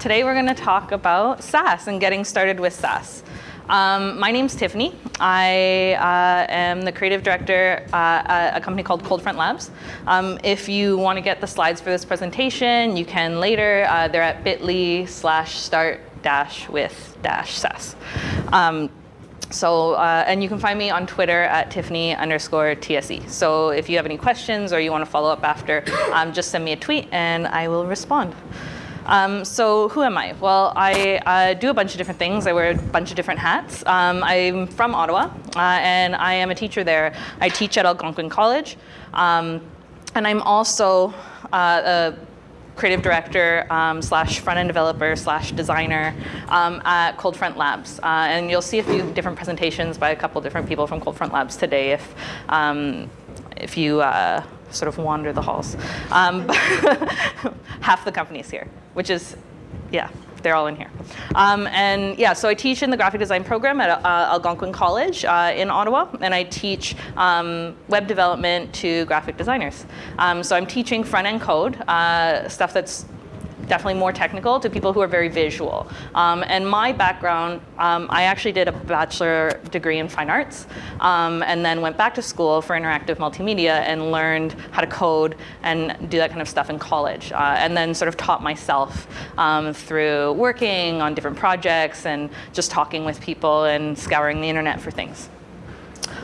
today we're going to talk about Sass and getting started with Sass. Um, my name's Tiffany. I uh, am the creative director uh, at a company called Coldfront Labs. Um, if you want to get the slides for this presentation, you can later. Uh, they're at bit.ly slash start dash with dash Sass. Um, so, uh, and you can find me on Twitter at Tiffany underscore TSE. So if you have any questions or you want to follow up after, um, just send me a tweet and I will respond. Um, so who am I? Well, I uh, do a bunch of different things. I wear a bunch of different hats. Um, I'm from Ottawa, uh, and I am a teacher there. I teach at Algonquin College, um, and I'm also uh, a creative director um, slash front-end developer slash designer um, at Coldfront Labs. Uh, and you'll see a few different presentations by a couple different people from Coldfront Labs today if, um, if you uh, sort of wander the halls. Um, half the company's here, which is, yeah, they're all in here. Um, and yeah, so I teach in the graphic design program at uh, Algonquin College uh, in Ottawa, and I teach um, web development to graphic designers. Um, so I'm teaching front-end code, uh, stuff that's definitely more technical to people who are very visual. Um, and my background, um, I actually did a bachelor degree in fine arts um, and then went back to school for interactive multimedia and learned how to code and do that kind of stuff in college. Uh, and then sort of taught myself um, through working on different projects and just talking with people and scouring the internet for things.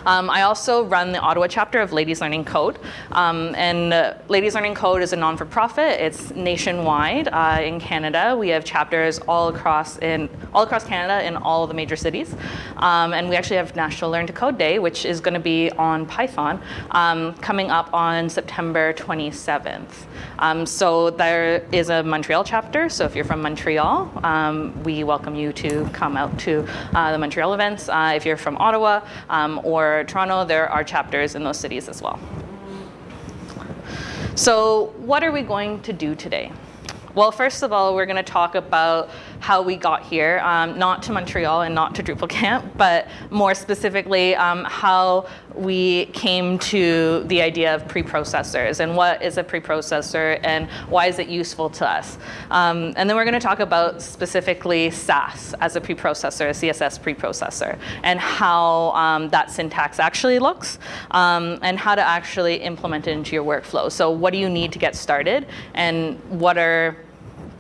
Um, I also run the Ottawa chapter of Ladies Learning Code. Um, and uh, Ladies Learning Code is a non-for-profit. It's nationwide uh, in Canada. We have chapters all across in all across Canada in all the major cities. Um, and we actually have National Learn to Code Day, which is going to be on Python, um, coming up on September 27th. Um, so there is a Montreal chapter. So if you're from Montreal, um, we welcome you to come out to uh, the Montreal events. Uh, if you're from Ottawa or or Toronto, there are chapters in those cities as well. So what are we going to do today? Well, first of all, we're going to talk about how we got here, um, not to Montreal and not to Drupal Camp, but more specifically um, how we came to the idea of preprocessors and what is a preprocessor and why is it useful to us. Um, and then we're going to talk about specifically Sass as a preprocessor, a CSS preprocessor, and how um, that syntax actually looks um, and how to actually implement it into your workflow. So what do you need to get started and what are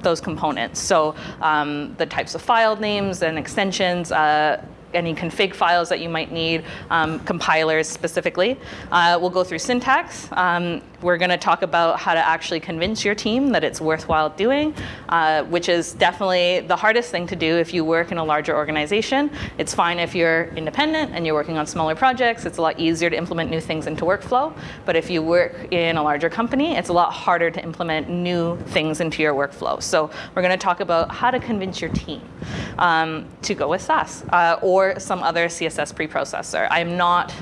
those components. So um, the types of file names and extensions, uh, any config files that you might need, um, compilers specifically. Uh, we'll go through syntax. Um, we're going to talk about how to actually convince your team that it's worthwhile doing, uh, which is definitely the hardest thing to do if you work in a larger organization. It's fine if you're independent and you're working on smaller projects. It's a lot easier to implement new things into workflow. But if you work in a larger company, it's a lot harder to implement new things into your workflow. So we're going to talk about how to convince your team um, to go with Sass uh, or some other CSS preprocessor. I'm not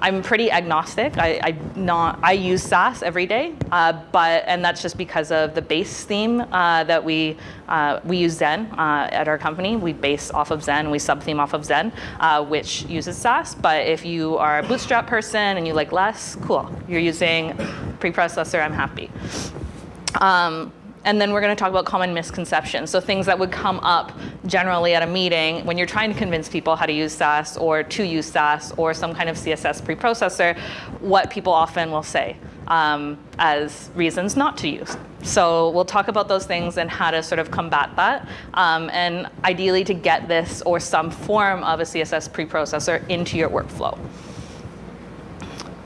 I'm pretty agnostic. I, I, not, I use Sass every day, uh, but, and that's just because of the base theme uh, that we, uh, we use Zen uh, at our company. We base off of Zen, we sub-theme off of Zen, uh, which uses Sass. But if you are a Bootstrap person and you like less, cool. You're using preprocessor, I'm happy. Um, and then we're going to talk about common misconceptions. So things that would come up generally at a meeting when you're trying to convince people how to use Sass or to use Sass or some kind of CSS preprocessor, what people often will say um, as reasons not to use. So we'll talk about those things and how to sort of combat that. Um, and ideally to get this or some form of a CSS preprocessor into your workflow.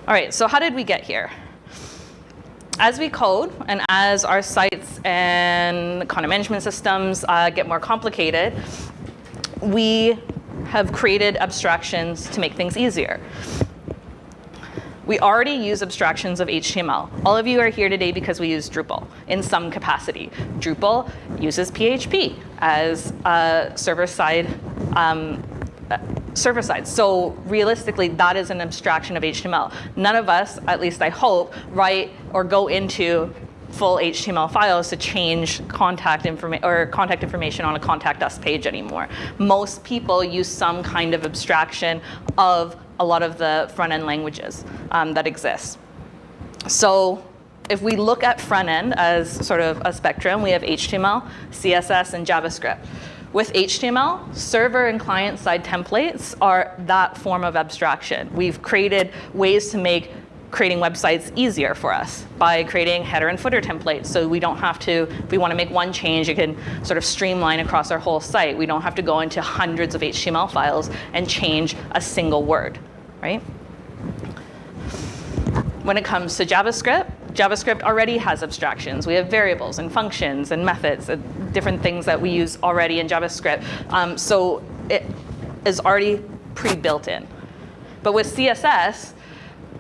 All right, so how did we get here? As we code and as our sites and content management systems uh, get more complicated, we have created abstractions to make things easier. We already use abstractions of HTML. All of you are here today because we use Drupal in some capacity. Drupal uses PHP as a server-side um, server side. So realistically, that is an abstraction of HTML. None of us, at least I hope, write or go into full HTML files to change contact information or contact information on a contact us page anymore. Most people use some kind of abstraction of a lot of the front end languages um, that exist. So if we look at front end as sort of a spectrum, we have HTML, CSS, and JavaScript. With HTML, server and client side templates are that form of abstraction. We've created ways to make creating websites easier for us by creating header and footer templates. So we don't have to, if we want to make one change, you can sort of streamline across our whole site. We don't have to go into hundreds of HTML files and change a single word, right? When it comes to JavaScript, JavaScript already has abstractions. We have variables and functions and methods, and different things that we use already in JavaScript. Um, so it is already pre-built in. But with CSS,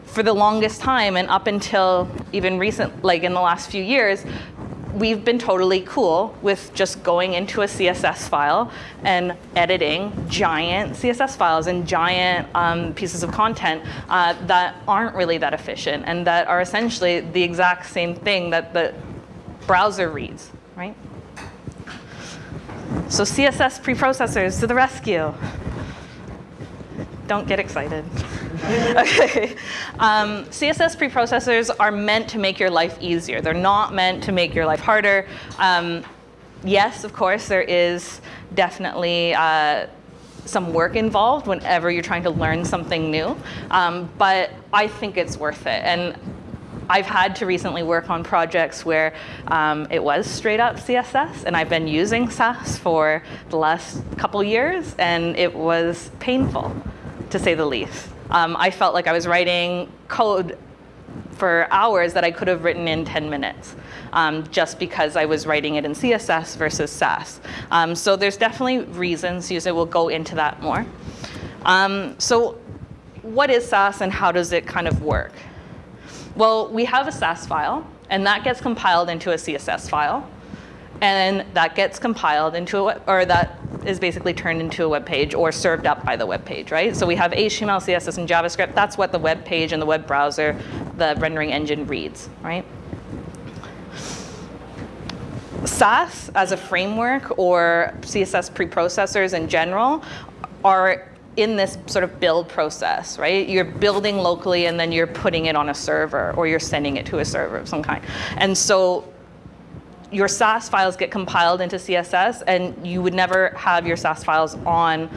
for the longest time and up until even recent, like in the last few years, we've been totally cool with just going into a CSS file and editing giant CSS files and giant um, pieces of content uh, that aren't really that efficient and that are essentially the exact same thing that the browser reads, right? So CSS preprocessors to the rescue. Don't get excited. okay. Um, CSS preprocessors are meant to make your life easier. They're not meant to make your life harder. Um, yes, of course, there is definitely uh, some work involved whenever you're trying to learn something new, um, but I think it's worth it. And I've had to recently work on projects where um, it was straight up CSS, and I've been using Sass for the last couple years, and it was painful, to say the least. Um, I felt like I was writing code for hours that I could have written in 10 minutes, um, just because I was writing it in CSS versus Sass. Um, so there's definitely reasons. Usually we'll go into that more. Um, so what is Sass and how does it kind of work? Well, we have a Sass file, and that gets compiled into a CSS file and that gets compiled into a, or that is basically turned into a web page or served up by the web page, right? So we have HTML, CSS, and JavaScript. That's what the web page and the web browser, the rendering engine reads, right? Sass as a framework or CSS preprocessors in general are in this sort of build process, right? You're building locally and then you're putting it on a server or you're sending it to a server of some kind. And so your Sass files get compiled into CSS and you would never have your Sass files on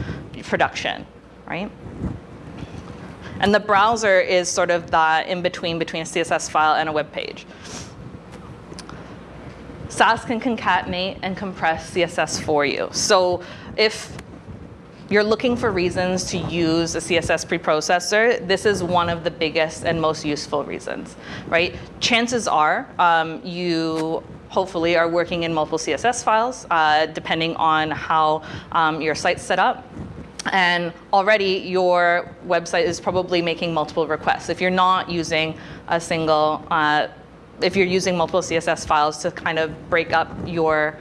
production, right? And the browser is sort of that in between between a CSS file and a web page. Sass can concatenate and compress CSS for you. So if you're looking for reasons to use a CSS preprocessor, this is one of the biggest and most useful reasons, right? Chances are um, you hopefully are working in multiple CSS files, uh, depending on how um, your site's set up. And already your website is probably making multiple requests. If you're not using a single, uh, if you're using multiple CSS files to kind of break up your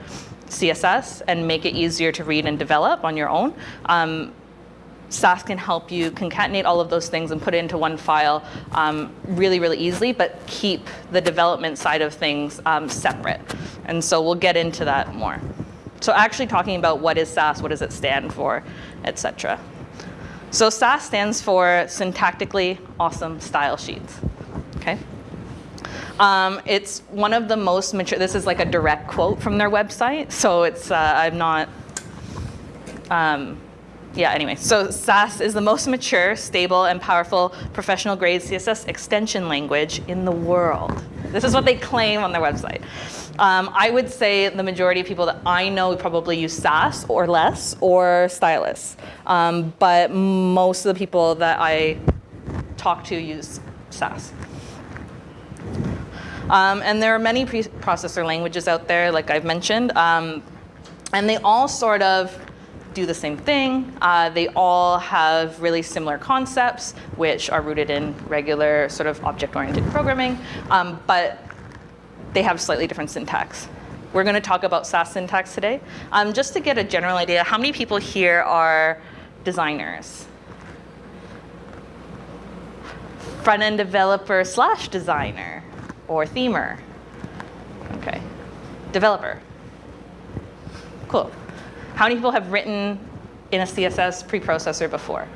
CSS and make it easier to read and develop on your own, um, Sass can help you concatenate all of those things and put it into one file um, really, really easily, but keep the development side of things um, separate. And so we'll get into that more. So actually talking about what is Sass, what does it stand for, etc. So Sass stands for Syntactically Awesome Style Sheets. Okay. Um, it's one of the most mature, this is like a direct quote from their website, so it's, uh, I'm not, um, yeah, anyway, so Sass is the most mature, stable, and powerful professional grade CSS extension language in the world. This is what they claim on their website. Um, I would say the majority of people that I know probably use Sass or less or Stylus. Um, but most of the people that I talk to use Sass. Um, and there are many processor languages out there, like I've mentioned, um, and they all sort of do the same thing. Uh, they all have really similar concepts, which are rooted in regular sort of object-oriented programming, um, but they have slightly different syntax. We're going to talk about Sass syntax today. Um, just to get a general idea, how many people here are designers? Front-end developer slash designer or themer? Okay. Developer. Cool. How many people have written in a CSS preprocessor before?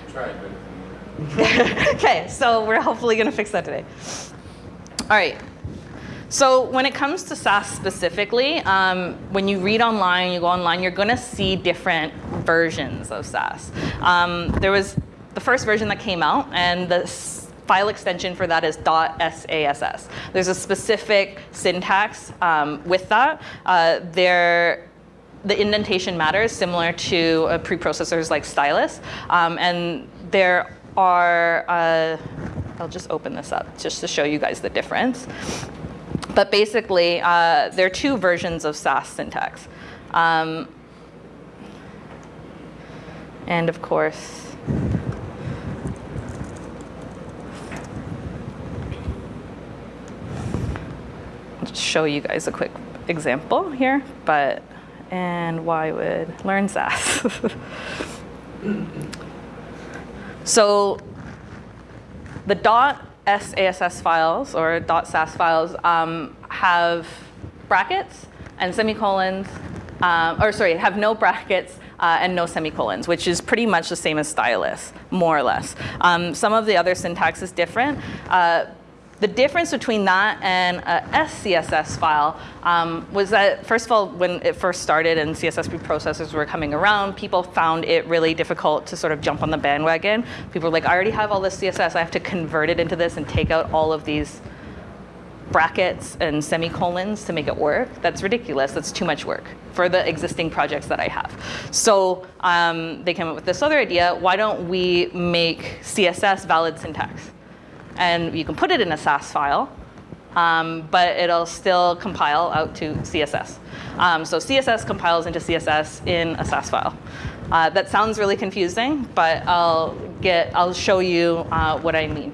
I tried, but. okay, so we're hopefully going to fix that today. All right. So when it comes to Sass specifically, um, when you read online, you go online, you're going to see different versions of Sass. Um, there was the first version that came out, and the file extension for that is .sass. There's a specific syntax um, with that. Uh, there, the indentation matters, similar to uh, preprocessors like Stylus, um, and there are. Uh, I'll just open this up just to show you guys the difference. But basically, uh, there are two versions of Sass syntax. Um, and of course, I'll just show you guys a quick example here, but, and why would learn Sass? so the SASS files or .sass files um, have brackets and semicolons, um, or sorry, have no brackets uh, and no semicolons, which is pretty much the same as stylus, more or less. Um, some of the other syntax is different. Uh, the difference between that and a SCSS file um, was that, first of all, when it first started and CSS preprocessors were coming around, people found it really difficult to sort of jump on the bandwagon. People were like, I already have all this CSS, I have to convert it into this and take out all of these brackets and semicolons to make it work. That's ridiculous. That's too much work for the existing projects that I have. So um, they came up with this other idea. Why don't we make CSS valid syntax? And you can put it in a Sass file, um, but it'll still compile out to CSS. Um, so CSS compiles into CSS in a Sass file. Uh, that sounds really confusing, but I'll get I'll show you uh, what I mean.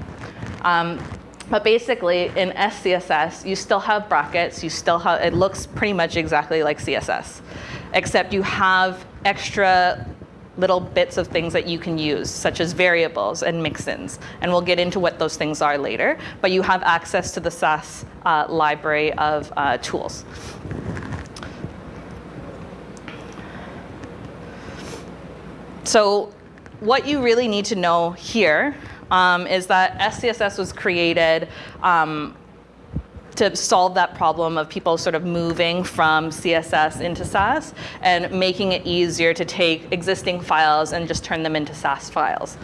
Um, but basically, in SCSS, you still have brackets. You still have it looks pretty much exactly like CSS, except you have extra little bits of things that you can use, such as variables and mixins. And we'll get into what those things are later. But you have access to the Sass uh, library of uh, tools. So what you really need to know here um, is that SCSS was created um, to solve that problem of people sort of moving from CSS into Sass and making it easier to take existing files and just turn them into Sass files.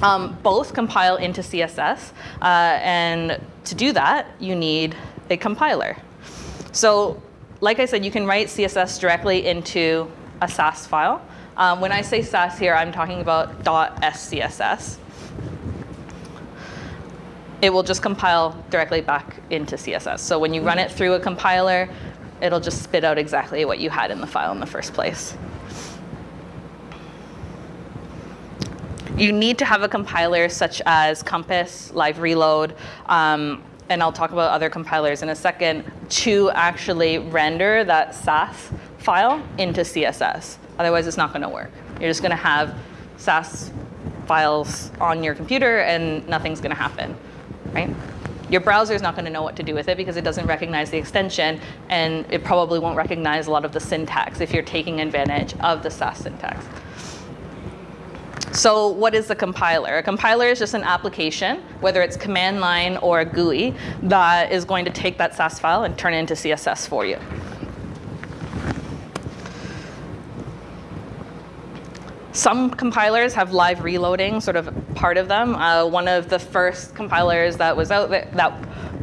Um, both compile into CSS, uh, and to do that, you need a compiler. So like I said, you can write CSS directly into a Sass file. Um, when I say Sass here, I'm talking about .scss it will just compile directly back into CSS. So when you run it through a compiler, it'll just spit out exactly what you had in the file in the first place. You need to have a compiler such as Compass, Live Reload, um, and I'll talk about other compilers in a second, to actually render that Sass file into CSS. Otherwise, it's not going to work. You're just going to have Sass files on your computer and nothing's going to happen right? Your browser is not going to know what to do with it because it doesn't recognize the extension, and it probably won't recognize a lot of the syntax if you're taking advantage of the Sass syntax. So what is a compiler? A compiler is just an application, whether it's command line or a GUI, that is going to take that Sass file and turn it into CSS for you. Some compilers have live reloading, sort of part of them. Uh, one of the first compilers that was out there, that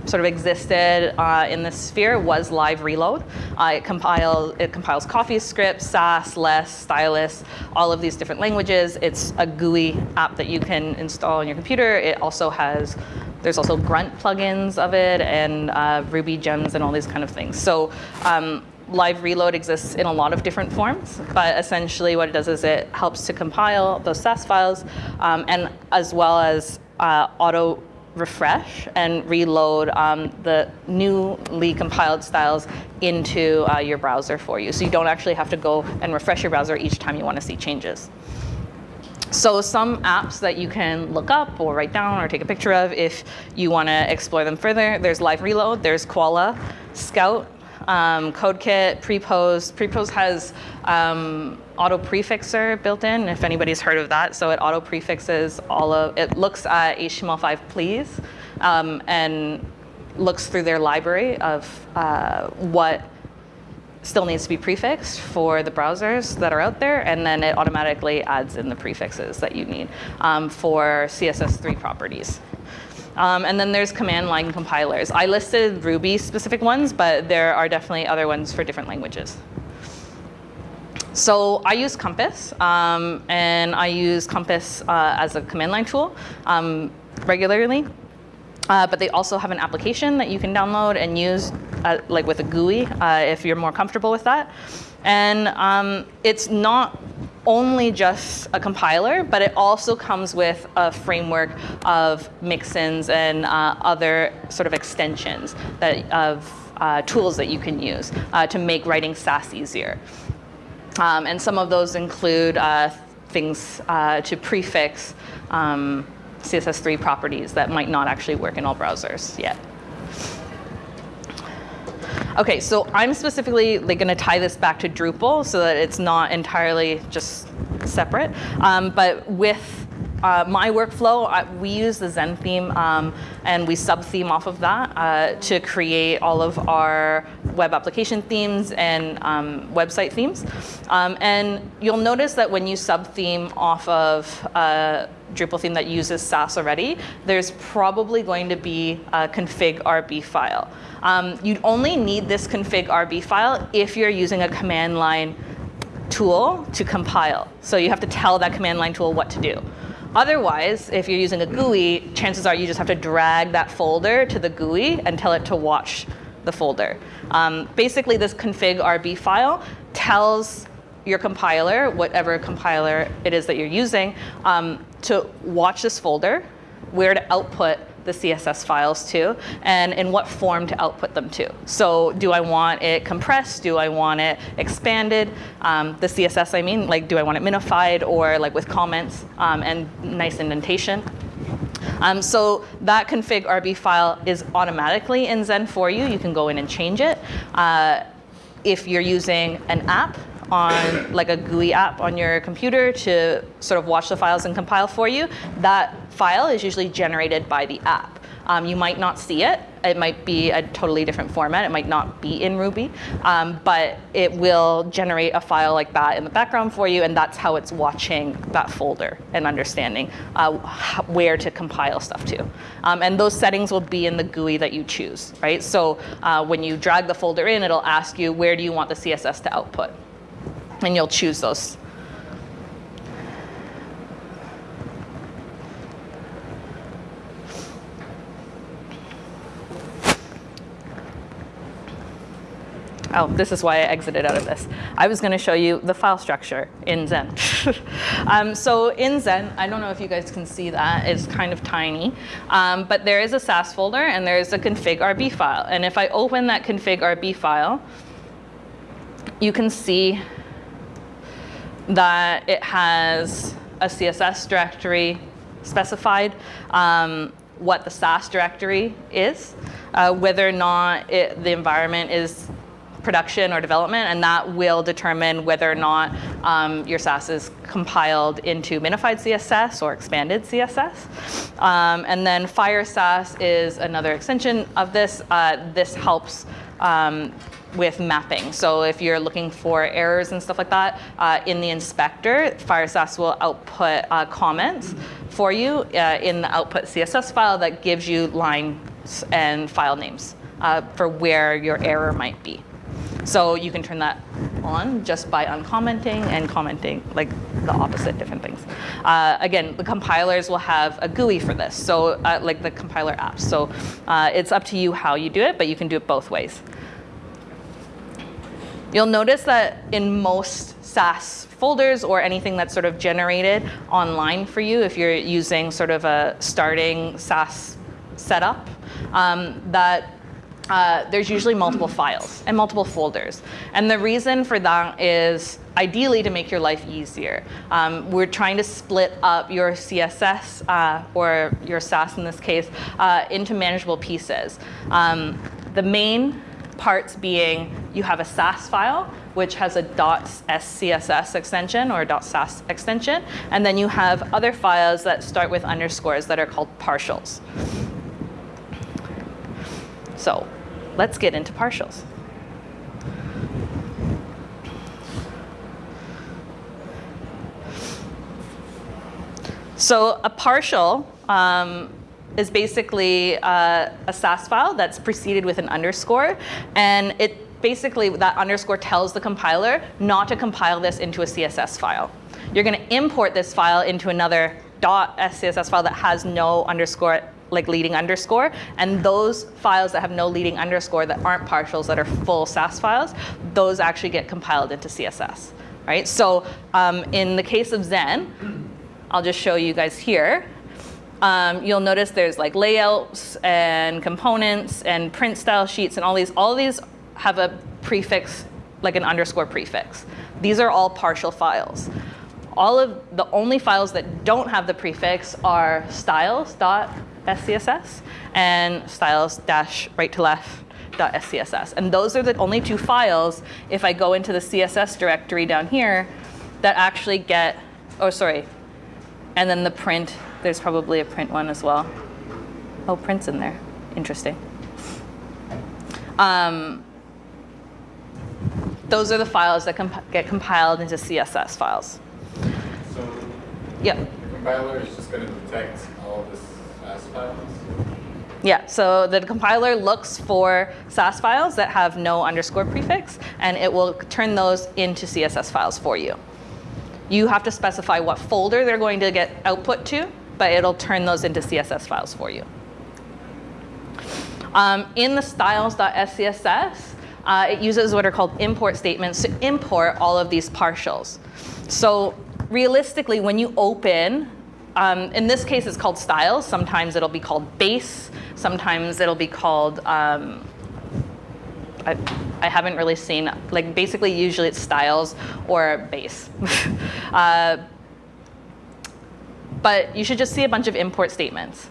sort of existed uh, in this sphere was live reload. Uh, it, compiles, it compiles CoffeeScript, Sass, Less, Stylus, all of these different languages. It's a GUI app that you can install on your computer. It also has there's also grunt plugins of it and uh, Ruby gems and all these kind of things. So um, live reload exists in a lot of different forms, but essentially what it does is it helps to compile those Sass files um, and as well as uh, auto refresh and reload um, the newly compiled styles into uh, your browser for you. So you don't actually have to go and refresh your browser each time you want to see changes. So some apps that you can look up or write down or take a picture of if you want to explore them further, there's Live Reload, there's Koala, Scout, um, CodeKit, Prepros. Prepros has um, auto prefixer built in, if anybody's heard of that. So it auto prefixes all of, it looks at HTML5 please, um, and looks through their library of uh, what still needs to be prefixed for the browsers that are out there, and then it automatically adds in the prefixes that you need um, for CSS3 properties. Um, and then there's command line compilers. I listed Ruby specific ones, but there are definitely other ones for different languages. So I use Compass, um, and I use Compass uh, as a command line tool um, regularly. Uh, but they also have an application that you can download and use uh, like with a GUI uh, if you're more comfortable with that. And um, it's not only just a compiler, but it also comes with a framework of mixins and uh, other sort of extensions that, of uh, tools that you can use uh, to make writing Sass easier. Um, and some of those include uh, things uh, to prefix um, CSS3 properties that might not actually work in all browsers yet. Okay, so I'm specifically like, going to tie this back to Drupal so that it's not entirely just separate. Um, but with uh, my workflow, uh, we use the Zen theme um, and we sub-theme off of that uh, to create all of our web application themes and um, website themes. Um, and you'll notice that when you sub-theme off of a Drupal theme that uses Sass already, there's probably going to be a config RB file. Um, you'd only need this config RB file if you're using a command line tool to compile. So you have to tell that command line tool what to do. Otherwise, if you're using a GUI, chances are you just have to drag that folder to the GUI and tell it to watch the folder. Um, basically, this config RB file tells your compiler, whatever compiler it is that you're using, um, to watch this folder, where to output the CSS files to, and in what form to output them to. So do I want it compressed? Do I want it expanded? Um, the CSS, I mean, like do I want it minified or like with comments um, and nice indentation? Um, so that config RB file is automatically in Zen for you. You can go in and change it. Uh, if you're using an app, on like a GUI app on your computer to sort of watch the files and compile for you, that file is usually generated by the app. Um, you might not see it. It might be a totally different format. It might not be in Ruby, um, but it will generate a file like that in the background for you, and that's how it's watching that folder and understanding uh, where to compile stuff to. Um, and those settings will be in the GUI that you choose, right? So uh, when you drag the folder in, it'll ask you where do you want the CSS to output and you'll choose those. Oh, this is why I exited out of this. I was going to show you the file structure in Zen. um, so in Zen, I don't know if you guys can see that, it's kind of tiny, um, but there is a Sass folder and there is a config RB file. And if I open that config RB file, you can see that it has a CSS directory specified, um, what the Sass directory is, uh, whether or not it, the environment is production or development, and that will determine whether or not um, your Sass is compiled into minified CSS or expanded CSS. Um, and then Fire Sass is another extension of this. Uh, this helps um, with mapping. So if you're looking for errors and stuff like that, uh, in the inspector, Firesass will output uh, comments for you uh, in the output CSS file that gives you lines and file names uh, for where your error might be. So you can turn that on just by uncommenting and commenting like the opposite different things. Uh, again, the compilers will have a GUI for this, so uh, like the compiler apps. So it's up to you how you do it, but you can do it both ways. You'll notice that in most Sass folders or anything that's sort of generated online for you, if you're using sort of a starting Sass setup, um, that uh, there's usually multiple files and multiple folders. And the reason for that is ideally to make your life easier. Um, we're trying to split up your CSS uh, or your Sass in this case uh, into manageable pieces. Um, the main parts being you have a Sass file, which has a .scss extension or .sass extension, and then you have other files that start with underscores that are called partials. So let's get into partials. So a partial um, is basically uh, a Sass file that's preceded with an underscore, and it basically that underscore tells the compiler not to compile this into a CSS file. You're going to import this file into another .scss file that has no underscore like leading underscore, and those files that have no leading underscore that aren't partials that are full Sass files, those actually get compiled into CSS, right? So um, in the case of Zen, I'll just show you guys here. Um, you'll notice there's like layouts and components and print style sheets and all these. All these have a prefix, like an underscore prefix. These are all partial files. All of the only files that don't have the prefix are styles dash right to left And those are the only two files, if I go into the CSS directory down here, that actually get, oh sorry, and then the print, there's probably a print one as well. Oh, print's in there. Interesting. Um, those are the files that comp get compiled into CSS files. So yep. the compiler is just going to detect all of Sass files? Yeah, so the compiler looks for Sass files that have no underscore prefix, and it will turn those into CSS files for you. You have to specify what folder they're going to get output to, but it'll turn those into CSS files for you. Um, in the styles.scss, uh, it uses what are called import statements to import all of these partials. So realistically, when you open, um, in this case it's called styles, sometimes it'll be called base, sometimes it'll be called um, I, I haven't really seen, like basically usually it's styles or base. uh, but you should just see a bunch of import statements.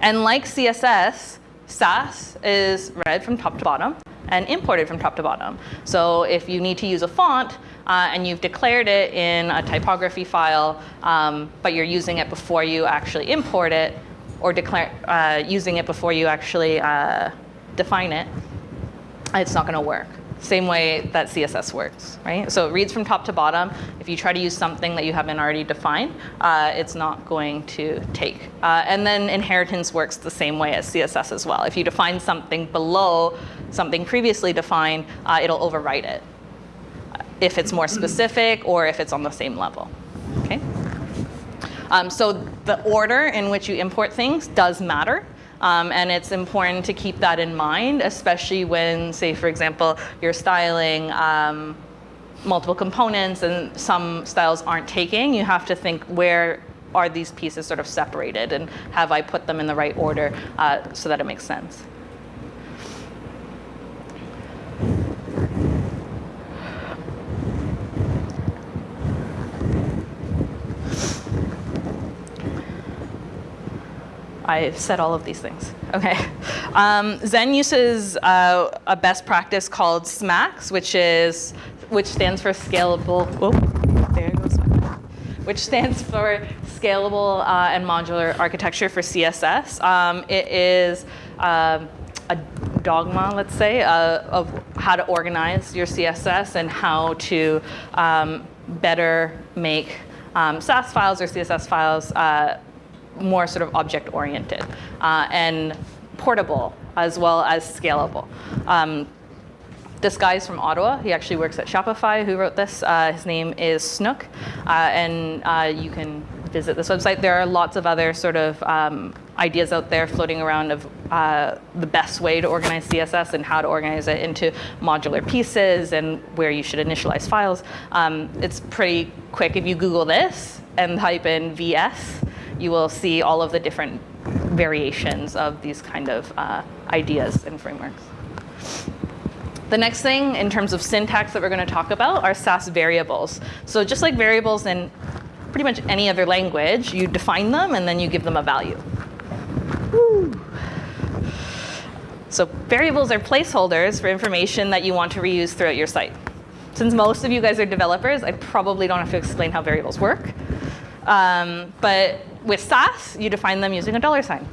And like CSS, Sass is read from top to bottom and imported from top to bottom. So if you need to use a font uh, and you've declared it in a typography file, um, but you're using it before you actually import it, or declare, uh, using it before you actually uh, define it, it's not going to work. Same way that CSS works, right? So it reads from top to bottom. If you try to use something that you haven't already defined, uh, it's not going to take. Uh, and then inheritance works the same way as CSS as well. If you define something below something previously defined, uh, it'll overwrite it if it's more specific or if it's on the same level, okay? Um, so the order in which you import things does matter. Um, and it's important to keep that in mind, especially when, say, for example, you're styling um, multiple components and some styles aren't taking. You have to think where are these pieces sort of separated and have I put them in the right order uh, so that it makes sense. I said all of these things. Okay. Um, Zen uses uh, a best practice called SMACSS, which is which stands for scalable. There goes which stands for Scalable uh, and Modular Architecture for CSS. Um, it is uh, a dogma, let's say, uh, of how to organize your CSS and how to um, better make um, Sass files or CSS files uh, more sort of object oriented uh, and portable as well as scalable. Um, this guy's from Ottawa. He actually works at Shopify who wrote this. Uh, his name is Snook. Uh, and uh, you can visit this website. There are lots of other sort of um, ideas out there floating around of uh, the best way to organize CSS and how to organize it into modular pieces and where you should initialize files. Um, it's pretty quick. If you Google this and type in VS, you will see all of the different variations of these kind of uh, ideas and frameworks. The next thing in terms of syntax that we're going to talk about are Sass variables. So just like variables in pretty much any other language, you define them and then you give them a value. Woo. So variables are placeholders for information that you want to reuse throughout your site. Since most of you guys are developers, I probably don't have to explain how variables work. Um, but with Sass, you define them using a dollar sign.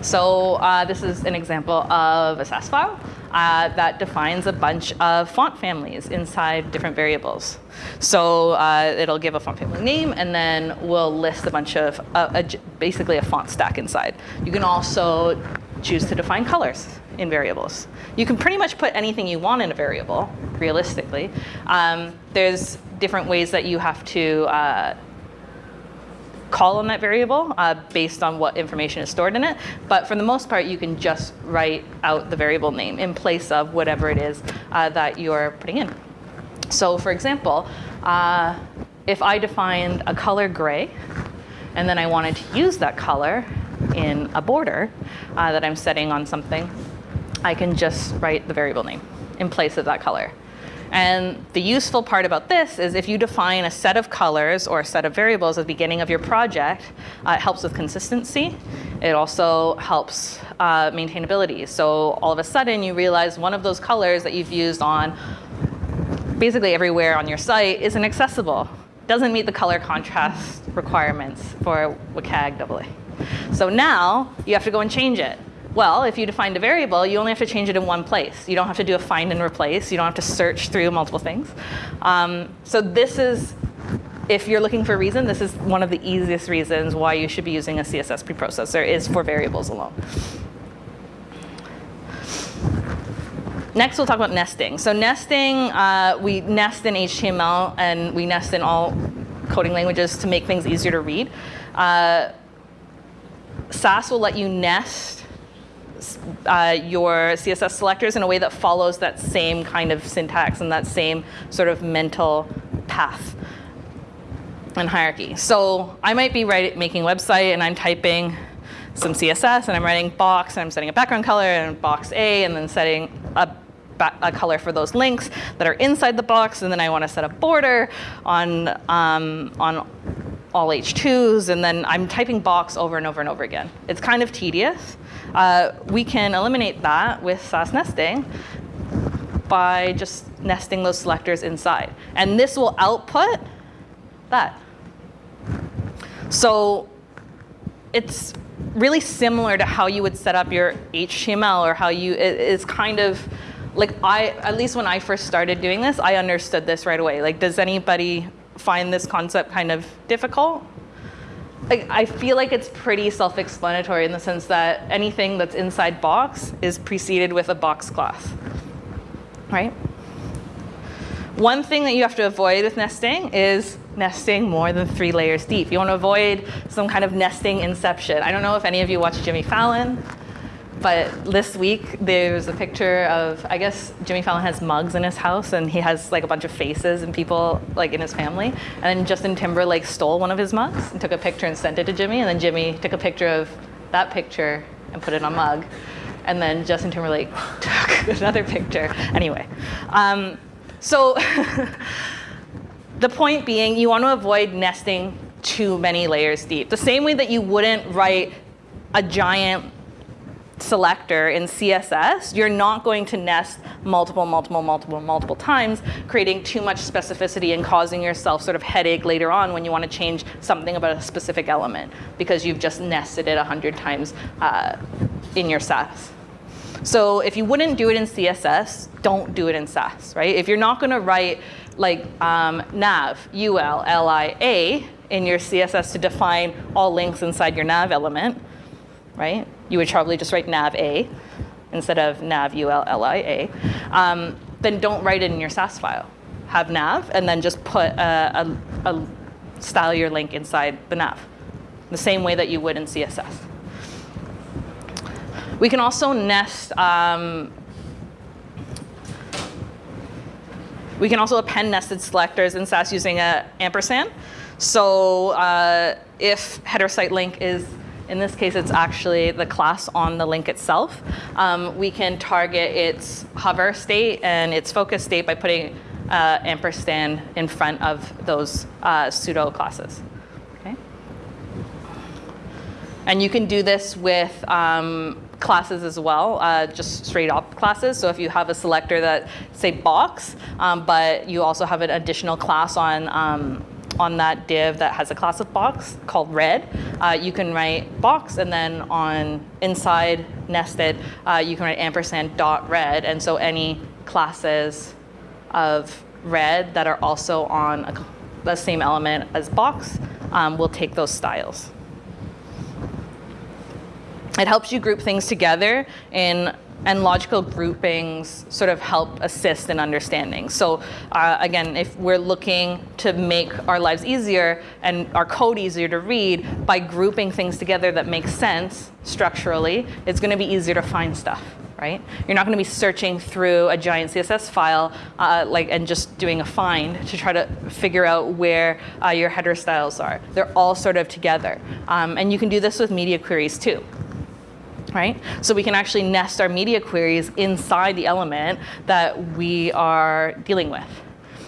So uh, this is an example of a Sass file uh, that defines a bunch of font families inside different variables. So uh, it'll give a font family name and then we'll list a bunch of, uh, a, basically a font stack inside. You can also choose to define colors in variables. You can pretty much put anything you want in a variable, realistically. Um, there's different ways that you have to uh, call on that variable uh, based on what information is stored in it. But for the most part, you can just write out the variable name in place of whatever it is uh, that you're putting in. So for example, uh, if I defined a color gray, and then I wanted to use that color in a border uh, that I'm setting on something, I can just write the variable name in place of that color. And the useful part about this is if you define a set of colors or a set of variables at the beginning of your project, uh, it helps with consistency. It also helps uh, maintainability. So all of a sudden you realize one of those colors that you've used on basically everywhere on your site isn't accessible. Doesn't meet the color contrast requirements for WCAG AA. So now you have to go and change it. Well, if you defined a variable, you only have to change it in one place. You don't have to do a find and replace. You don't have to search through multiple things. Um, so this is, if you're looking for a reason, this is one of the easiest reasons why you should be using a CSS preprocessor is for variables alone. Next, we'll talk about nesting. So nesting, uh, we nest in HTML and we nest in all coding languages to make things easier to read. Uh, Sass will let you nest uh, your CSS selectors in a way that follows that same kind of syntax and that same sort of mental path and hierarchy. So I might be write, making website and I'm typing some CSS and I'm writing box and I'm setting a background color and box A and then setting a, a color for those links that are inside the box and then I want to set a border on, um, on all H2s and then I'm typing box over and over and over again. It's kind of tedious. Uh, we can eliminate that with Sass nesting by just nesting those selectors inside. And this will output that. So it's really similar to how you would set up your HTML or how you, it is kind of, like I, at least when I first started doing this, I understood this right away. Like, does anybody find this concept kind of difficult? I feel like it's pretty self-explanatory in the sense that anything that's inside box is preceded with a box class, right? One thing that you have to avoid with nesting is nesting more than three layers deep. You want to avoid some kind of nesting inception. I don't know if any of you watch Jimmy Fallon. But this week, there's a picture of, I guess Jimmy Fallon has mugs in his house and he has like a bunch of faces and people like in his family. And then Justin Timberlake stole one of his mugs and took a picture and sent it to Jimmy. And then Jimmy took a picture of that picture and put it on a mug. And then Justin Timberlake took another picture. Anyway, um, so the point being, you want to avoid nesting too many layers deep. The same way that you wouldn't write a giant selector in CSS, you're not going to nest multiple, multiple, multiple, multiple times, creating too much specificity and causing yourself sort of headache later on when you want to change something about a specific element because you've just nested it 100 times uh, in your Sass. So if you wouldn't do it in CSS, don't do it in Sass, right? If you're not going to write like um, nav, ul, li, a in your CSS to define all links inside your nav element, right? You would probably just write nav a instead of nav ul li a. Um, then don't write it in your Sass file. Have nav and then just put a, a, a style your link inside the nav, the same way that you would in CSS. We can also nest um, we can also append nested selectors in Sass using a ampersand. So uh, if header site link is in this case, it's actually the class on the link itself. Um, we can target its hover state and its focus state by putting uh, ampersand in front of those uh, pseudo classes. Okay? And you can do this with um, classes as well, uh, just straight up classes. So if you have a selector that say box, um, but you also have an additional class on um, on that div that has a class of box called red, uh, you can write box, and then on inside nested, uh, you can write ampersand dot red, and so any classes of red that are also on a, the same element as box um, will take those styles. It helps you group things together in and logical groupings sort of help assist in understanding. So uh, again, if we're looking to make our lives easier and our code easier to read by grouping things together that make sense structurally, it's going to be easier to find stuff. Right? You're not going to be searching through a giant CSS file uh, like and just doing a find to try to figure out where uh, your header styles are. They're all sort of together. Um, and you can do this with media queries too right? So we can actually nest our media queries inside the element that we are dealing with.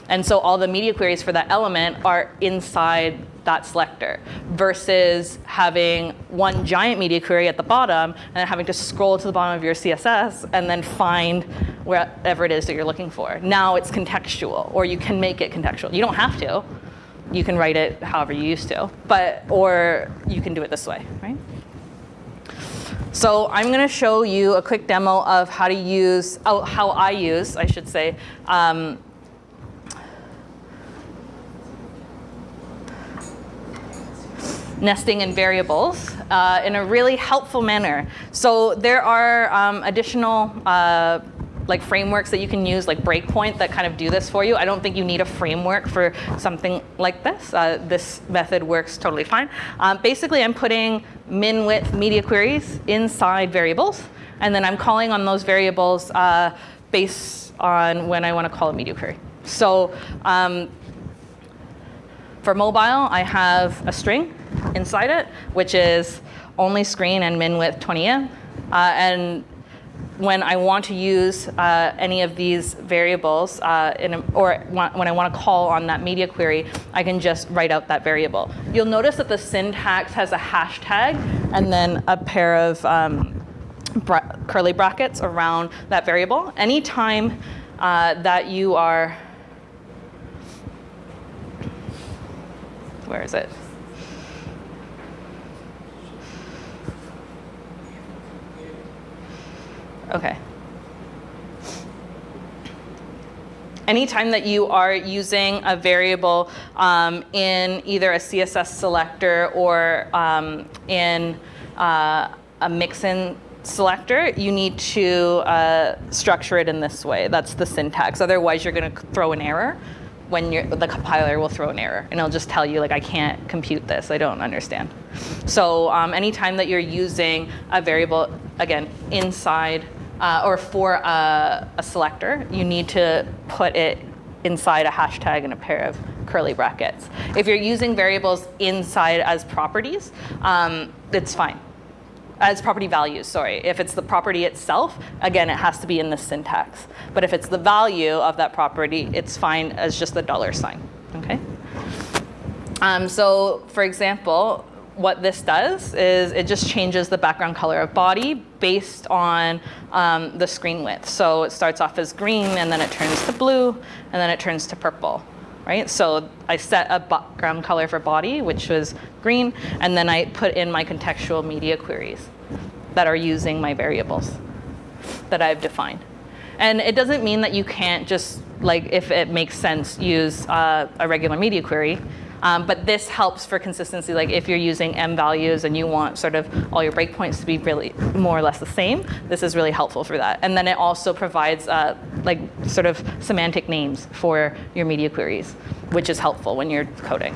And so all the media queries for that element are inside that selector versus having one giant media query at the bottom and then having to scroll to the bottom of your CSS and then find wherever it is that you're looking for. Now it's contextual, or you can make it contextual. You don't have to. You can write it however you used to, but or you can do it this way, right? So I'm going to show you a quick demo of how to use, oh, how I use, I should say, um, nesting in variables uh, in a really helpful manner. So there are um, additional uh, like frameworks that you can use, like Breakpoint, that kind of do this for you. I don't think you need a framework for something like this. Uh, this method works totally fine. Um, basically, I'm putting min width media queries inside variables, and then I'm calling on those variables uh, based on when I want to call a media query. So um, for mobile, I have a string inside it, which is only screen and min width 20em. Uh, and when I want to use uh, any of these variables, uh, a, or when I want to call on that media query, I can just write out that variable. You'll notice that the syntax has a hashtag and then a pair of um, bra curly brackets around that variable. Anytime uh, that you are, where is it? Okay. Anytime that you are using a variable um, in either a CSS selector or um, in uh, a mixin selector, you need to uh, structure it in this way. That's the syntax. Otherwise, you're going to throw an error when the compiler will throw an error and it'll just tell you like I can't compute this, I don't understand. So um, anytime that you're using a variable, again, inside uh, or for a, a selector, you need to put it inside a hashtag and a pair of curly brackets. If you're using variables inside as properties, um, it's fine. As property values, sorry. If it's the property itself, again, it has to be in the syntax. But if it's the value of that property, it's fine as just the dollar sign, okay? Um, so for example, what this does is it just changes the background color of body based on um, the screen width. So it starts off as green and then it turns to blue and then it turns to purple, right? So I set a background color for body, which was green, and then I put in my contextual media queries that are using my variables that I've defined. And it doesn't mean that you can't just, like, if it makes sense, use uh, a regular media query. Um, but this helps for consistency, like if you're using em values and you want sort of all your breakpoints to be really more or less the same, this is really helpful for that. And then it also provides uh, like sort of semantic names for your media queries, which is helpful when you're coding.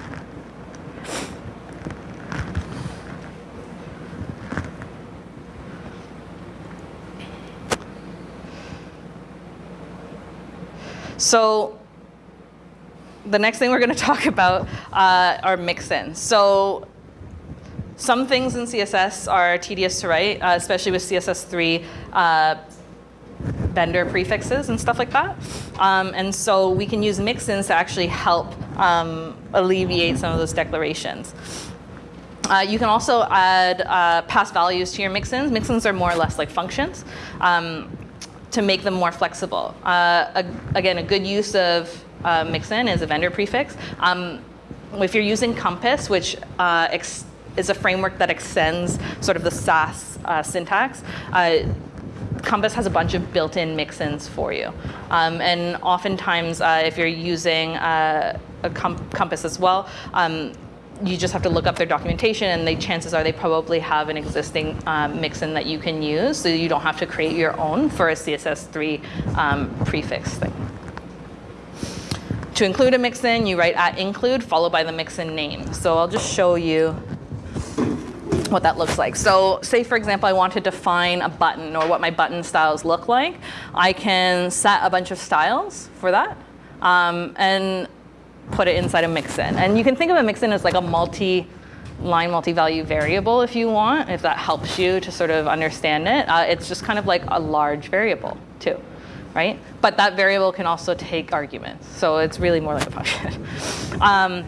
So the next thing we're going to talk about uh, are mixins. So some things in CSS are tedious to write, uh, especially with CSS3 uh, vendor prefixes and stuff like that. Um, and so we can use mixins to actually help um, alleviate some of those declarations. Uh, you can also add uh, pass values to your mixins. Mixins are more or less like functions um, to make them more flexible. Uh, a, again, a good use of uh, mixin is a vendor prefix. Um, if you're using Compass, which uh, is a framework that extends sort of the Sass uh, syntax, uh, Compass has a bunch of built-in mixins for you. Um, and oftentimes, uh, if you're using a com- Compass as well, um, you just have to look up their documentation, and the chances are they probably have an existing um, mixin that you can use, so you don't have to create your own for a CSS3 um, prefix thing. To include a mixin, you write at include followed by the mixin name. So I'll just show you what that looks like. So say for example, I want to define a button or what my button styles look like. I can set a bunch of styles for that um, and put it inside a mixin. And you can think of a mixin as like a multi line multi-value variable if you want, if that helps you to sort of understand it. Uh, it's just kind of like a large variable too, right? But that variable can also take arguments. So it's really more like a function. um,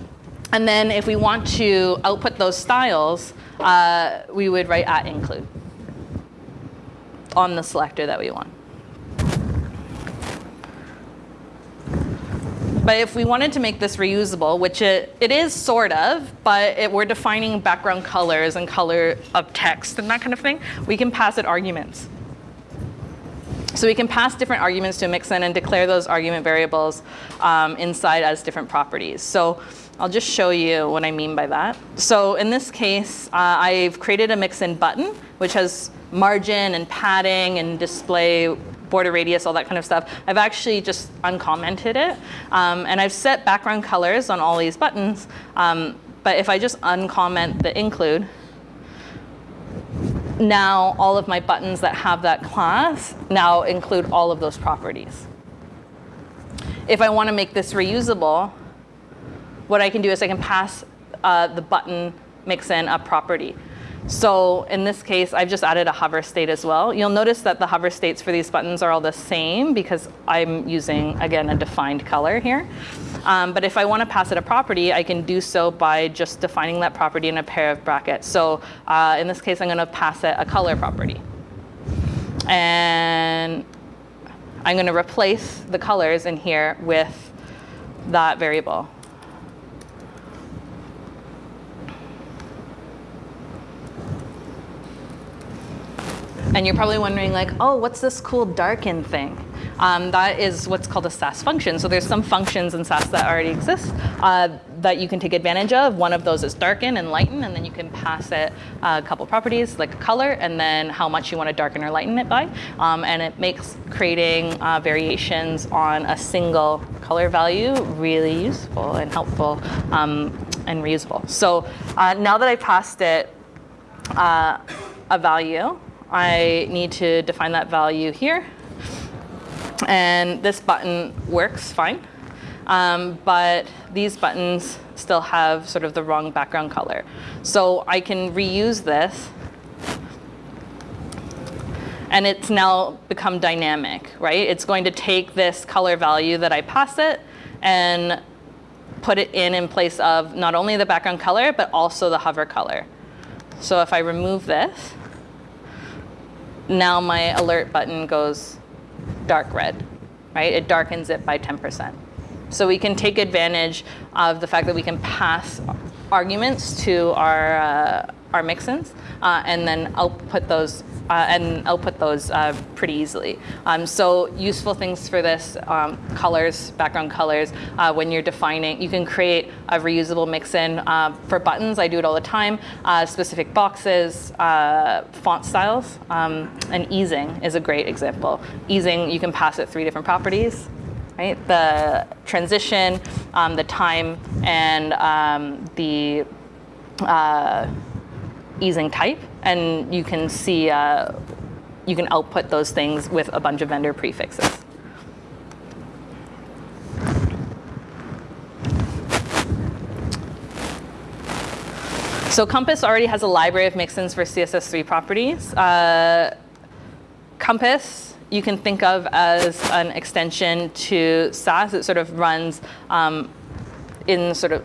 and then if we want to output those styles, uh, we would write at include on the selector that we want. But if we wanted to make this reusable, which it, it is sort of, but it, we're defining background colors and color of text and that kind of thing, we can pass it arguments. So we can pass different arguments to a mixin and declare those argument variables um, inside as different properties. So I'll just show you what I mean by that. So in this case, uh, I've created a mixin button, which has margin and padding and display border radius, all that kind of stuff. I've actually just uncommented it. Um, and I've set background colors on all these buttons. Um, but if I just uncomment the include, now all of my buttons that have that class now include all of those properties. If I want to make this reusable, what I can do is I can pass uh, the button mixin a property. So in this case, I've just added a hover state as well. You'll notice that the hover states for these buttons are all the same because I'm using, again, a defined color here. Um, but if I want to pass it a property, I can do so by just defining that property in a pair of brackets. So uh, in this case, I'm going to pass it a color property. And I'm going to replace the colors in here with that variable. And you're probably wondering like, oh, what's this cool darken thing? Um, that is what's called a Sass function. So there's some functions in Sass that already exist uh, that you can take advantage of. One of those is darken and lighten, and then you can pass it a couple properties like color and then how much you want to darken or lighten it by. Um, and it makes creating uh, variations on a single color value really useful and helpful um, and reusable. So uh, now that I passed it uh, a value, I need to define that value here. And this button works fine. Um, but these buttons still have sort of the wrong background color. So I can reuse this and it's now become dynamic, right? It's going to take this color value that I pass it and put it in in place of not only the background color, but also the hover color. So if I remove this, now my alert button goes dark red, right? It darkens it by 10%. So we can take advantage of the fact that we can pass arguments to our, uh, our mixins uh, and then output those uh, and output those uh, pretty easily. Um, so useful things for this, um, colors, background colors, uh, when you're defining, you can create a reusable mixin uh, for buttons, I do it all the time, uh, specific boxes, uh, font styles, um, and easing is a great example. Easing, you can pass it three different properties, right? The transition, um, the time, and um, the easing type, and you can see, uh, you can output those things with a bunch of vendor prefixes. So Compass already has a library of mixins for CSS3 properties. Uh, Compass you can think of as an extension to Sass. It sort of runs um, in sort of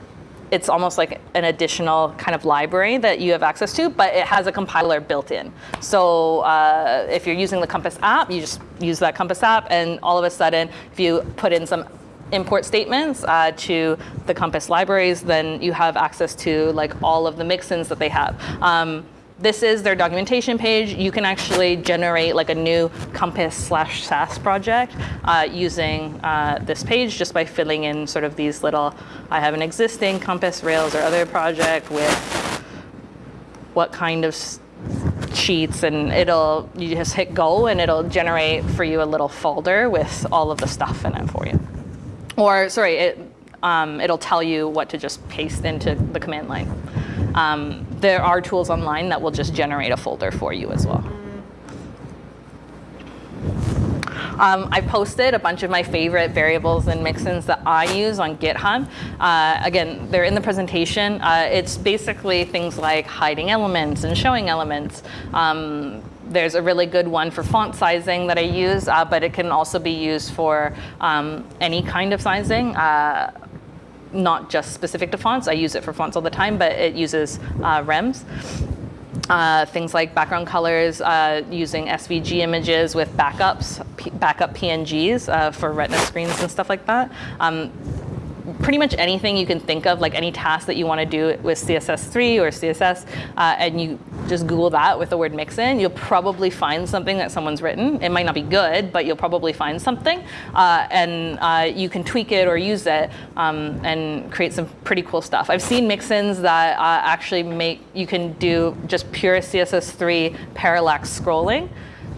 it's almost like an additional kind of library that you have access to, but it has a compiler built in. So uh, if you're using the Compass app, you just use that Compass app, and all of a sudden, if you put in some import statements uh, to the Compass libraries, then you have access to like all of the mixins that they have. Um, this is their documentation page. You can actually generate like a new Compass slash Sass project uh, using uh, this page just by filling in sort of these little, I have an existing Compass Rails or other project with what kind of sheets and it'll, you just hit go and it'll generate for you a little folder with all of the stuff in it for you. Or sorry, it, um, it'll tell you what to just paste into the command line. Um, there are tools online that will just generate a folder for you as well. Um, I posted a bunch of my favorite variables and mixins that I use on GitHub. Uh, again, they're in the presentation. Uh, it's basically things like hiding elements and showing elements. Um, there's a really good one for font sizing that I use, uh, but it can also be used for um, any kind of sizing. Uh, not just specific to fonts. I use it for fonts all the time, but it uses uh, REMs. Uh, things like background colors, uh, using SVG images with backups, backup PNGs uh, for retina screens and stuff like that. Um, pretty much anything you can think of, like any task that you want to do with CSS3 or CSS, uh, and you just Google that with the word mixin, you'll probably find something that someone's written. It might not be good, but you'll probably find something. Uh, and uh, you can tweak it or use it um, and create some pretty cool stuff. I've seen mixins that uh, actually make, you can do just pure CSS3 parallax scrolling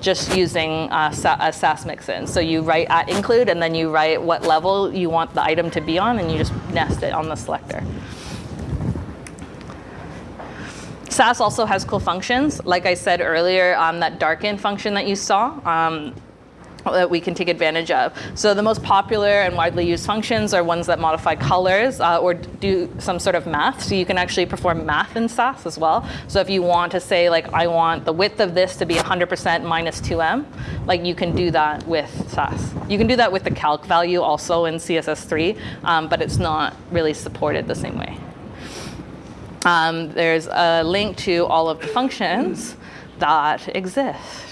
just using uh, a Sass mixin. So you write at include and then you write what level you want the item to be on and you just nest it on the selector. Sass also has cool functions. Like I said earlier, um, that darken function that you saw, um, that we can take advantage of. So the most popular and widely used functions are ones that modify colors uh, or do some sort of math. So you can actually perform math in Sass as well. So if you want to say like, I want the width of this to be 100% minus 2em, like you can do that with Sass. You can do that with the calc value also in CSS3, um, but it's not really supported the same way. Um, there's a link to all of the functions that exist.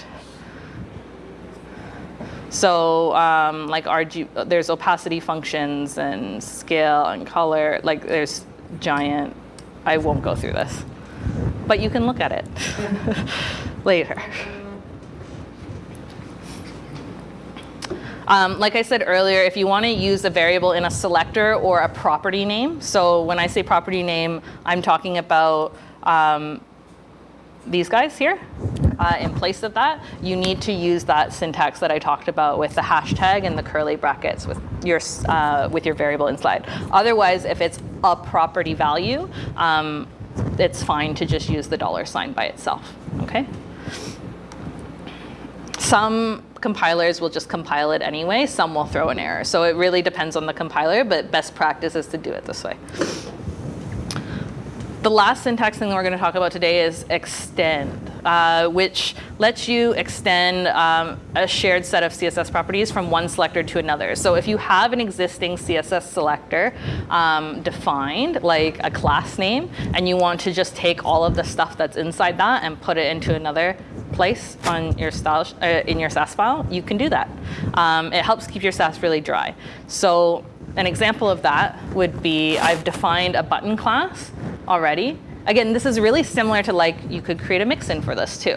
So um, like RG, there's opacity functions and scale and color, like there's giant, I won't go through this, but you can look at it later. Um, like I said earlier, if you want to use a variable in a selector or a property name, so when I say property name, I'm talking about um, these guys here uh, in place of that, you need to use that syntax that I talked about with the hashtag and the curly brackets with your, uh, with your variable inside. Otherwise, if it's a property value, um, it's fine to just use the dollar sign by itself, okay? Some compilers will just compile it anyway, some will throw an error. So it really depends on the compiler, but best practice is to do it this way. The last syntax thing that we're going to talk about today is extend, uh, which lets you extend um, a shared set of CSS properties from one selector to another. So if you have an existing CSS selector um, defined, like a class name, and you want to just take all of the stuff that's inside that and put it into another place on your style, uh, in your Sass file, you can do that. Um, it helps keep your Sass really dry. So an example of that would be I've defined a button class already. Again, this is really similar to like you could create a mixin for this too.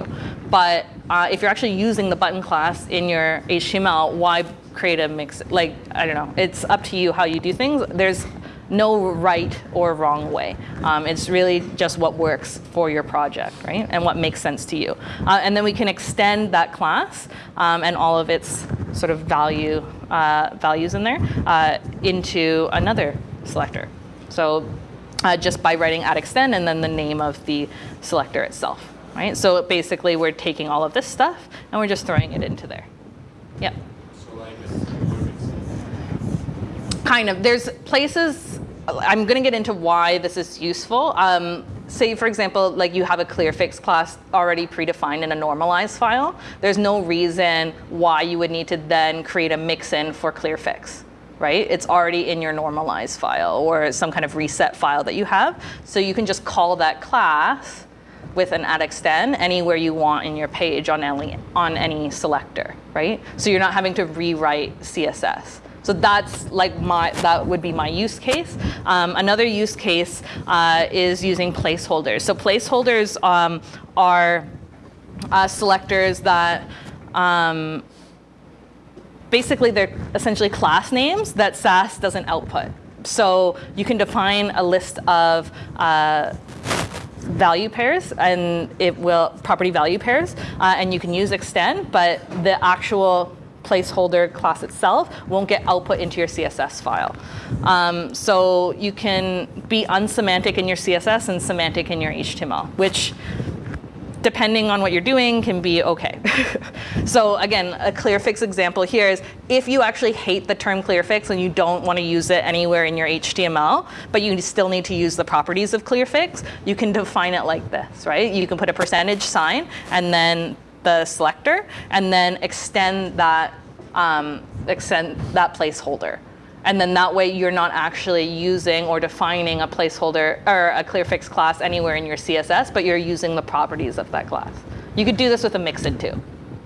But uh, if you're actually using the button class in your HTML, why create a mix? Like, I don't know. It's up to you how you do things. There's no right or wrong way. Um, it's really just what works for your project, right? And what makes sense to you. Uh, and then we can extend that class um, and all of its sort of value uh, values in there uh, into another selector. So uh, just by writing at extend and then the name of the selector itself, right? So basically we're taking all of this stuff and we're just throwing it into there. Yep. Kind of. There's places, I'm going to get into why this is useful. Um, say, for example, like you have a clearfix class already predefined in a normalize file. There's no reason why you would need to then create a mixin for clearfix right? It's already in your normalize file or some kind of reset file that you have. So you can just call that class with an add extend anywhere you want in your page on any, on any selector, right? So you're not having to rewrite CSS. So that's like my, that would be my use case. Um, another use case uh, is using placeholders. So placeholders um, are uh, selectors that um, basically they're essentially class names that Sass doesn't output. So you can define a list of uh, value pairs and it will property value pairs uh, and you can use extend but the actual placeholder class itself won't get output into your CSS file. Um, so you can be unsemantic in your CSS and semantic in your HTML, which depending on what you're doing, can be okay. so again, a clear fix example here is if you actually hate the term clear fix and you don't want to use it anywhere in your HTML, but you still need to use the properties of clear fix, you can define it like this, right? You can put a percentage sign and then the selector, and then extend that, um, extend that placeholder. And then that way you're not actually using or defining a placeholder or a clearfix class anywhere in your CSS, but you're using the properties of that class. You could do this with a mixin too,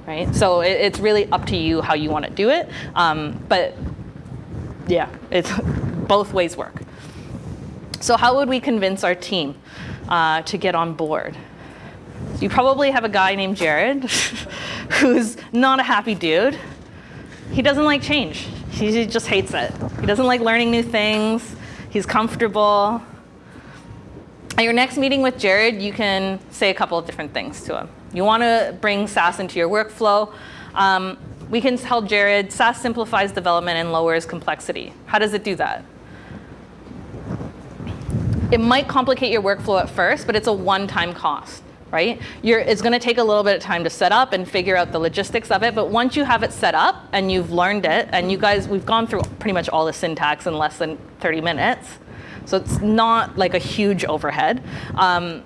right? So it, it's really up to you how you want to do it. Um, but yeah, it's both ways work. So how would we convince our team uh, to get on board? You probably have a guy named Jared who's not a happy dude. He doesn't like change. He just hates it. He doesn't like learning new things. He's comfortable. At your next meeting with Jared, you can say a couple of different things to him. You want to bring Sass into your workflow. Um, we can tell Jared, Sass simplifies development and lowers complexity. How does it do that? It might complicate your workflow at first, but it's a one-time cost right? You're, it's going to take a little bit of time to set up and figure out the logistics of it. But once you have it set up and you've learned it, and you guys, we've gone through pretty much all the syntax in less than 30 minutes. So it's not like a huge overhead. Um,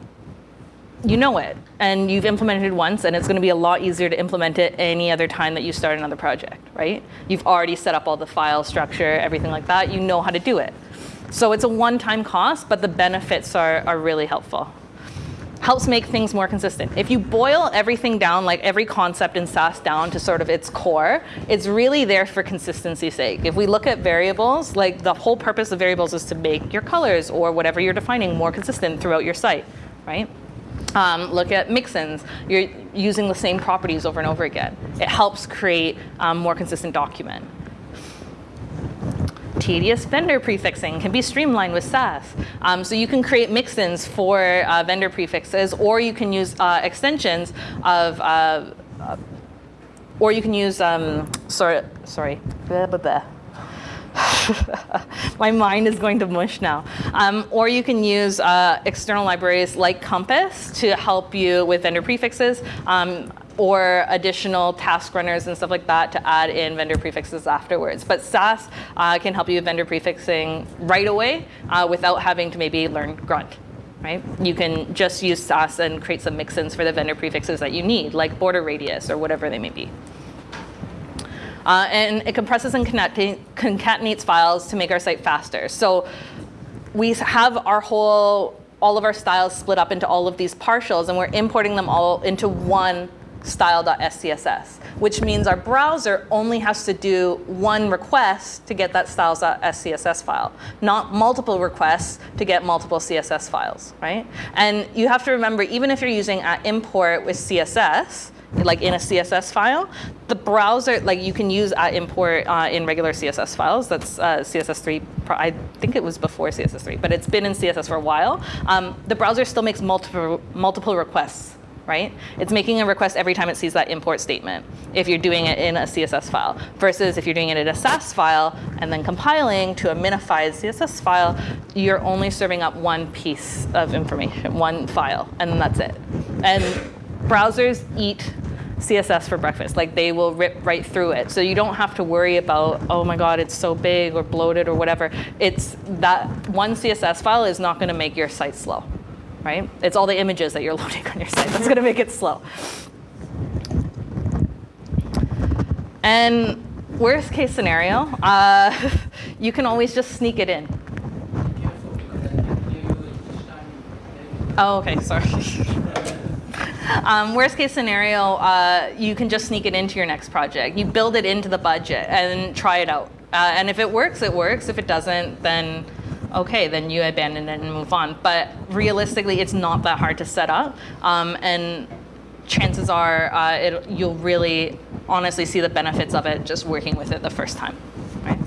you know it and you've implemented it once and it's going to be a lot easier to implement it any other time that you start another project, right? You've already set up all the file structure, everything like that. You know how to do it. So it's a one-time cost, but the benefits are, are really helpful helps make things more consistent. If you boil everything down, like every concept in Sass down to sort of its core, it's really there for consistency's sake. If we look at variables, like the whole purpose of variables is to make your colors or whatever you're defining more consistent throughout your site, right? Um, look at mixins. You're using the same properties over and over again. It helps create a um, more consistent document. Tedious vendor prefixing can be streamlined with Sass. Um, so you can create mixins for uh, vendor prefixes, or you can use uh, extensions of, uh, uh or you can use, um, sorry, sorry, blah, blah, blah. My mind is going to mush now. Um, or you can use uh, external libraries like Compass to help you with vendor prefixes. Or additional task runners and stuff like that to add in vendor prefixes afterwards. But Sass uh, can help you with vendor prefixing right away uh, without having to maybe learn Grunt. Right? You can just use Sass and create some mixins for the vendor prefixes that you need, like border radius or whatever they may be. Uh, and it compresses and concatenates files to make our site faster. So we have our whole, all of our styles split up into all of these partials, and we're importing them all into one style.scss, which means our browser only has to do one request to get that styles.scss file, not multiple requests to get multiple CSS files, right? And you have to remember, even if you're using at import with CSS, like in a CSS file, the browser, like you can use at import uh, in regular CSS files. That's uh, CSS3, I think it was before CSS3, but it's been in CSS for a while. Um, the browser still makes multiple, multiple requests right? It's making a request every time it sees that import statement if you're doing it in a CSS file versus if you're doing it in a Sass file and then compiling to a minified CSS file, you're only serving up one piece of information, one file, and that's it. And browsers eat CSS for breakfast. Like they will rip right through it. So you don't have to worry about, oh my God, it's so big or bloated or whatever. It's that one CSS file is not going to make your site slow right? It's all the images that you're loading on your site that's going to make it slow. And worst case scenario, uh, you can always just sneak it in. Oh, okay, sorry. um, worst case scenario, uh, you can just sneak it into your next project. You build it into the budget and try it out Uh, and if it works, it works. If it doesn't, then okay, then you abandon it and move on. But realistically, it's not that hard to set up. Um, and chances are uh, it, you'll really honestly see the benefits of it just working with it the first time. Right?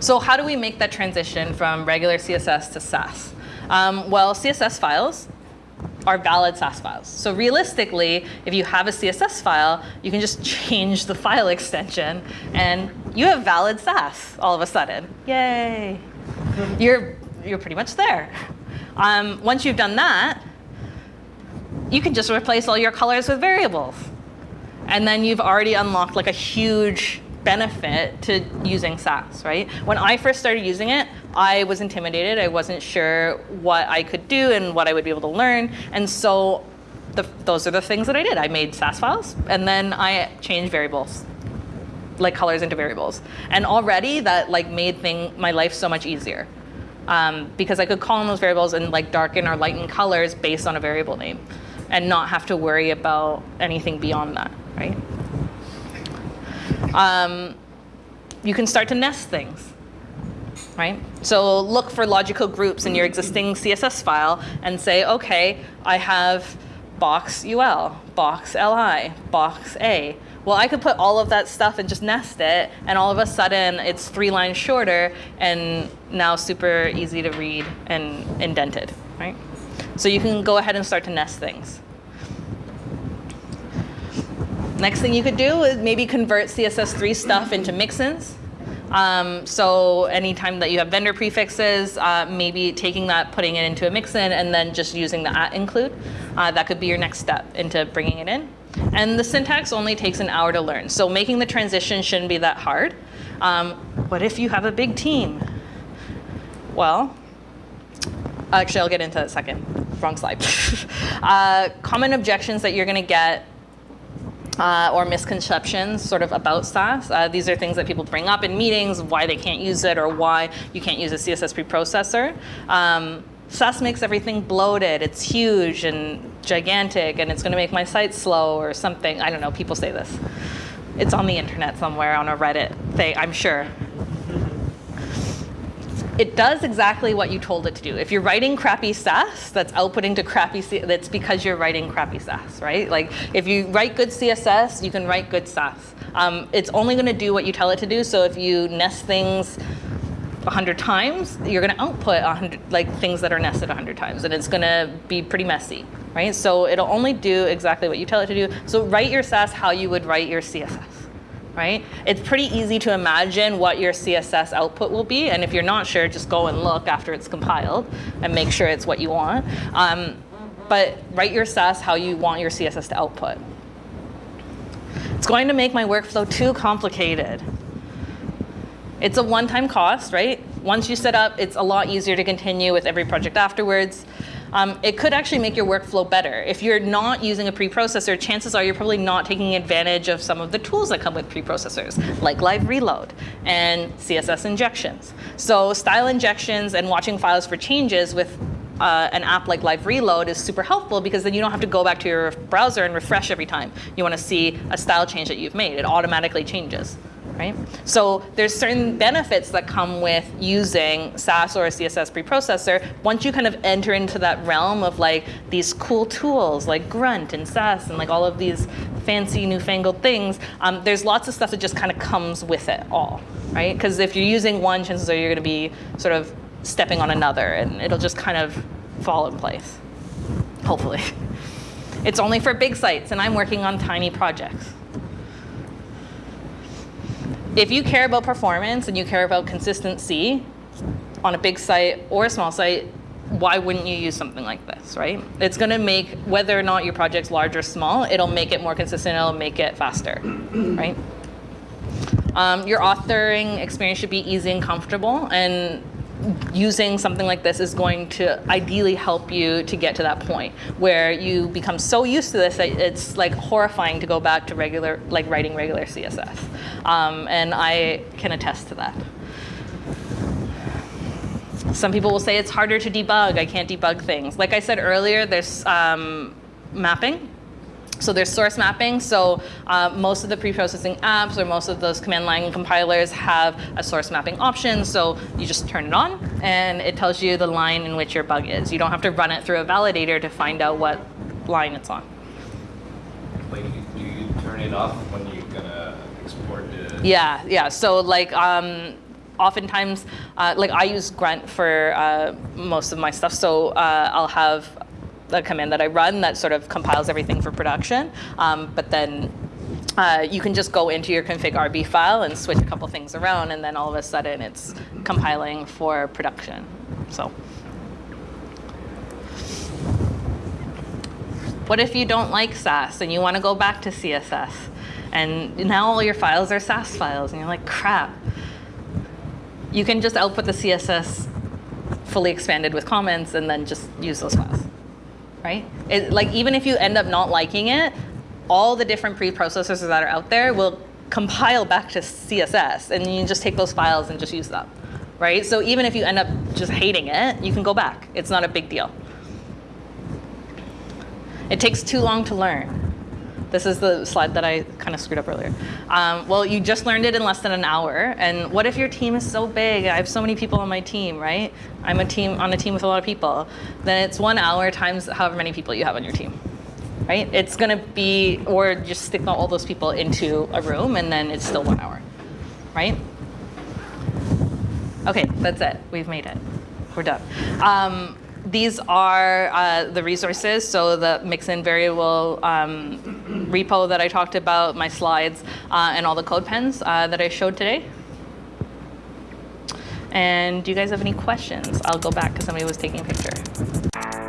So how do we make that transition from regular CSS to Sass? Um, well, CSS files are valid Sass files. So realistically, if you have a CSS file, you can just change the file extension and you have valid Sass all of a sudden. Yay. You're, you're pretty much there. Um, once you've done that, you can just replace all your colors with variables. And then you've already unlocked like a huge benefit to using Sass, right? When I first started using it, I was intimidated. I wasn't sure what I could do and what I would be able to learn. And so the, those are the things that I did. I made Sass files, and then I changed variables, like colors into variables. And already that like made thing, my life so much easier. Um, because I could call in those variables and like darken or lighten colors based on a variable name and not have to worry about anything beyond that, right? Um, you can start to nest things, right? So look for logical groups in your existing CSS file and say, okay, I have box UL, box LI, box A. Well, I could put all of that stuff and just nest it, and all of a sudden it's three lines shorter and now super easy to read and indented, right? So you can go ahead and start to nest things. Next thing you could do is maybe convert CSS3 stuff into mixins. Um, so anytime that you have vendor prefixes, uh, maybe taking that, putting it into a mixin, and then just using the at include. Uh, that could be your next step into bringing it in. And the syntax only takes an hour to learn. So making the transition shouldn't be that hard. Um, what if you have a big team? Well, actually, I'll get into that second. Wrong slide. uh, common objections that you're going to get uh, or misconceptions sort of about Sass. Uh, these are things that people bring up in meetings, why they can't use it or why you can't use a CSS preprocessor. Um, Sass makes everything bloated. It's huge and gigantic and it's going to make my site slow or something. I don't know, people say this. It's on the internet somewhere on a Reddit thing, I'm sure it does exactly what you told it to do. If you're writing crappy Sass, that's outputting to crappy, C that's because you're writing crappy Sass, right? Like if you write good CSS, you can write good Sass. Um, it's only gonna do what you tell it to do, so if you nest things 100 times, you're gonna output 100, like things that are nested 100 times, and it's gonna be pretty messy, right? So it'll only do exactly what you tell it to do. So write your Sass how you would write your CSS right? It's pretty easy to imagine what your CSS output will be. And if you're not sure, just go and look after it's compiled and make sure it's what you want. Um, but write your Sass how you want your CSS to output. It's going to make my workflow too complicated. It's a one-time cost, right? Once you set up, it's a lot easier to continue with every project afterwards um, it could actually make your workflow better. If you're not using a preprocessor, chances are you're probably not taking advantage of some of the tools that come with preprocessors, like live reload and CSS injections. So style injections and watching files for changes with uh, an app like Live Reload is super helpful because then you don't have to go back to your browser and refresh every time you want to see a style change that you've made. It automatically changes right? So there's certain benefits that come with using Sass or a CSS preprocessor. Once you kind of enter into that realm of like these cool tools like Grunt and Sass and like all of these fancy newfangled things, um, there's lots of stuff that just kind of comes with it all, right? Because if you're using one, chances are you're going to be sort of stepping on another and it'll just kind of fall in place, hopefully. It's only for big sites and I'm working on tiny projects if you care about performance and you care about consistency on a big site or a small site, why wouldn't you use something like this, right? It's gonna make, whether or not your project's large or small, it'll make it more consistent, it'll make it faster, right? Um, your authoring experience should be easy and comfortable, and using something like this is going to ideally help you to get to that point where you become so used to this that it's like horrifying to go back to regular, like writing regular CSS. Um, and I can attest to that. Some people will say it's harder to debug. I can't debug things. Like I said earlier, there's um, mapping. So there's source mapping. So uh, most of the pre-processing apps or most of those command line compilers have a source mapping option. So you just turn it on and it tells you the line in which your bug is. You don't have to run it through a validator to find out what line it's on. Like, do you turn it off when you're gonna export the? Yeah, yeah. So like um, oftentimes, uh, like I use Grunt for uh, most of my stuff. So uh, I'll have a command that I run that sort of compiles everything for production. Um, but then uh, you can just go into your config RB file and switch a couple things around, and then all of a sudden it's compiling for production. So. What if you don't like Sass and you want to go back to CSS? And now all your files are Sass files, and you're like, crap. You can just output the CSS fully expanded with comments and then just use those files, right? It, like even if you end up not liking it, all the different preprocessors that are out there will compile back to CSS, and you just take those files and just use them, right? So even if you end up just hating it, you can go back. It's not a big deal. It takes too long to learn. This is the slide that I kind of screwed up earlier. Um, well, you just learned it in less than an hour. And what if your team is so big? I have so many people on my team, right? I'm a team on a team with a lot of people. Then it's one hour times however many people you have on your team, right? It's going to be, or just stick all those people into a room, and then it's still one hour, right? Okay, that's it. We've made it. We're done. Um, these are uh, the resources, so the mixin variable um, repo that I talked about, my slides, uh, and all the CodePens uh, that I showed today. And do you guys have any questions? I'll go back because somebody was taking a picture.